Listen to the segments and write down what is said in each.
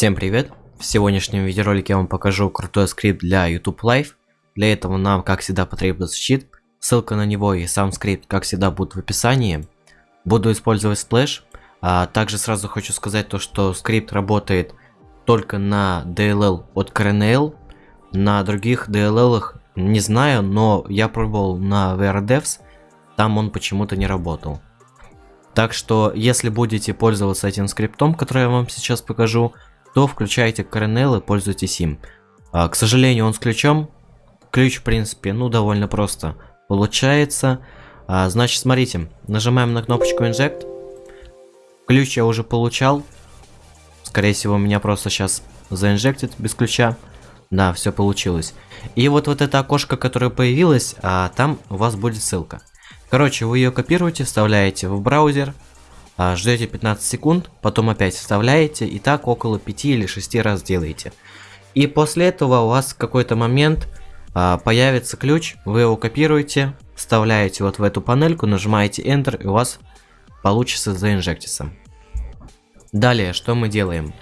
Всем привет! В сегодняшнем видеоролике я вам покажу крутой скрипт для YouTube Live. Для этого нам, как всегда, потребуется чит. Ссылка на него и сам скрипт, как всегда, будут в описании. Буду использовать сплэш. А также сразу хочу сказать то, что скрипт работает только на DLL от CRNL. На других DLL не знаю, но я пробовал на VRDevs, там он почему-то не работал. Так что, если будете пользоваться этим скриптом, который я вам сейчас покажу, то включайте Kernel и пользуйтесь им. А, к сожалению, он с ключом. Ключ, в принципе, ну, довольно просто получается. А, значит, смотрите, нажимаем на кнопочку Inject. Ключ я уже получал. Скорее всего, меня просто сейчас заинжектит без ключа. Да, все получилось. И вот, вот это окошко, которое появилось, а, там у вас будет ссылка. Короче, вы ее копируете, вставляете в браузер, ждете 15 секунд, потом опять вставляете, и так около 5 или 6 раз делаете. И после этого у вас в какой-то момент а, появится ключ, вы его копируете, вставляете вот в эту панельку, нажимаете Enter, и у вас получится заинжектиться. Далее, что мы делаем?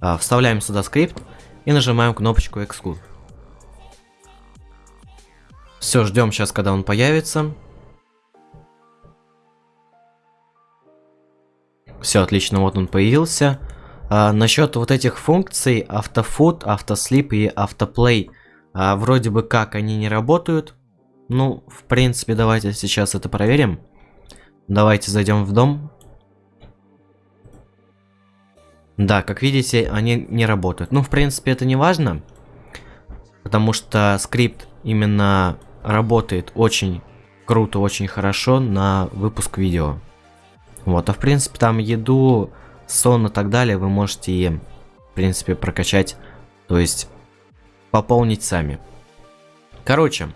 А, вставляем сюда скрипт и нажимаем кнопочку Exclude. Все, ждем сейчас, когда он появится. Все отлично, вот он появился. А, насчет вот этих функций автофуд, автослип и автоплей, а, вроде бы как они не работают. Ну, в принципе, давайте сейчас это проверим. Давайте зайдем в дом. Да, как видите, они не работают. Ну, в принципе, это не важно. Потому что скрипт именно работает очень круто, очень хорошо на выпуск видео. Вот, а в принципе там еду, сон и так далее вы можете, в принципе, прокачать, то есть пополнить сами. Короче,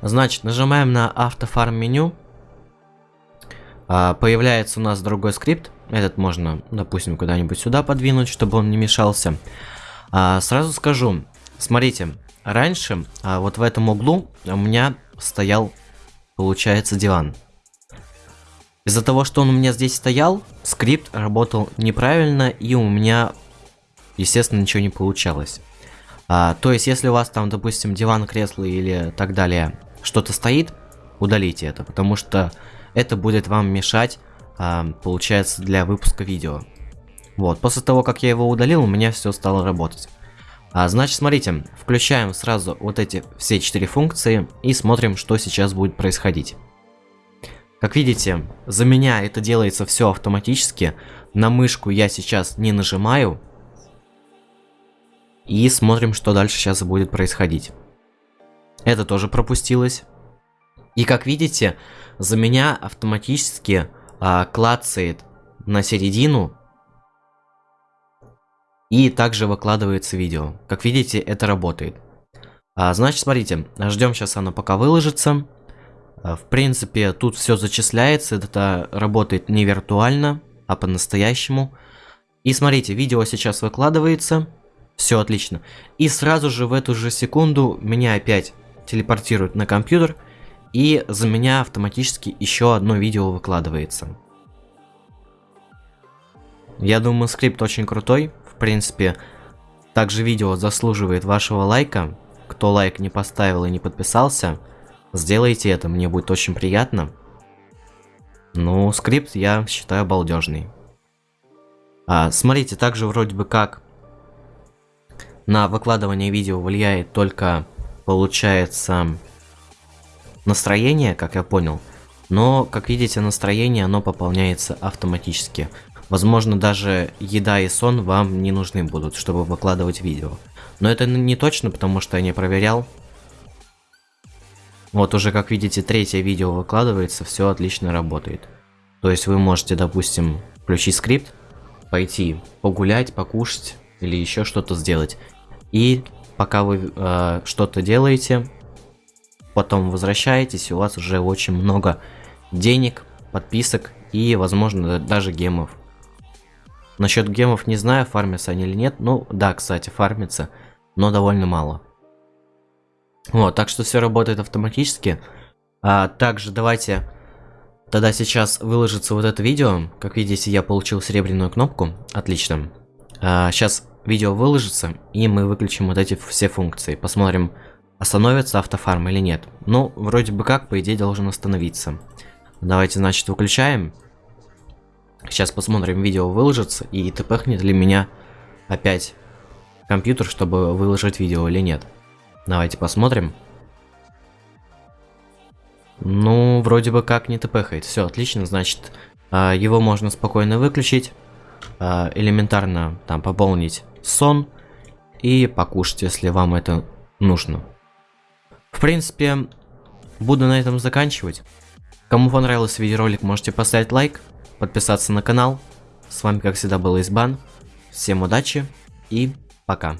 значит, нажимаем на автофарм меню. А, появляется у нас другой скрипт. Этот можно, допустим, куда-нибудь сюда подвинуть, чтобы он не мешался. А, сразу скажу, смотрите, раньше а, вот в этом углу у меня стоял, получается, диван. Из-за того, что он у меня здесь стоял, скрипт работал неправильно, и у меня, естественно, ничего не получалось. А, то есть, если у вас там, допустим, диван, кресло или так далее, что-то стоит, удалите это, потому что это будет вам мешать, а, получается, для выпуска видео. Вот, после того, как я его удалил, у меня все стало работать. А, значит, смотрите, включаем сразу вот эти все четыре функции и смотрим, что сейчас будет происходить. Как видите, за меня это делается все автоматически. На мышку я сейчас не нажимаю. И смотрим, что дальше сейчас будет происходить. Это тоже пропустилось. И как видите, за меня автоматически а, клацает на середину. И также выкладывается видео. Как видите, это работает. А, значит, смотрите, ждем сейчас оно пока выложится. А, в принципе, тут все зачисляется, это работает не виртуально, а по-настоящему. И смотрите, видео сейчас выкладывается, все отлично. И сразу же в эту же секунду меня опять телепортируют на компьютер, и за меня автоматически еще одно видео выкладывается. Я думаю, скрипт очень крутой, в принципе, также видео заслуживает вашего лайка. Кто лайк не поставил и не подписался – Сделайте это, мне будет очень приятно. Ну, скрипт я считаю балдежный. А, смотрите, также вроде бы как на выкладывание видео влияет только, получается, настроение, как я понял. Но, как видите, настроение, оно пополняется автоматически. Возможно, даже еда и сон вам не нужны будут, чтобы выкладывать видео. Но это не точно, потому что я не проверял. Вот уже, как видите, третье видео выкладывается, все отлично работает. То есть вы можете, допустим, включить скрипт, пойти погулять, покушать или еще что-то сделать. И пока вы э, что-то делаете, потом возвращаетесь, у вас уже очень много денег, подписок и, возможно, даже гемов. Насчет гемов не знаю, фармятся они или нет. Ну, да, кстати, фармится, но довольно мало. Вот, так что все работает автоматически. А, также давайте тогда сейчас выложится вот это видео. Как видите, я получил серебряную кнопку. Отлично. А, сейчас видео выложится, и мы выключим вот эти все функции. Посмотрим, остановится автофарм или нет. Ну, вроде бы как, по идее, должен остановиться. Давайте, значит, выключаем. Сейчас посмотрим, видео выложится, и тпхнет ли меня опять компьютер, чтобы выложить видео или нет. Давайте посмотрим. Ну, вроде бы как не тпхает. Все, отлично, значит, а, его можно спокойно выключить. А, элементарно там пополнить сон и покушать, если вам это нужно. В принципе, буду на этом заканчивать. Кому понравился видеоролик, можете поставить лайк, подписаться на канал. С вами, как всегда, был Избан. Всем удачи и пока.